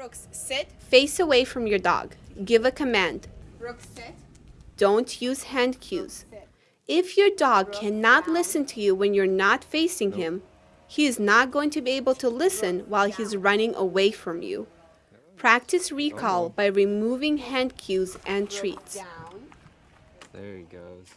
Brooks, sit. Face away from your dog. Give a command. Brooks, sit. Don't use hand cues. If your dog cannot listen to you when you're not facing him, he is not going to be able to listen while he's running away from you. Practice oh, recall by removing hand cues and treats. Down. There he goes.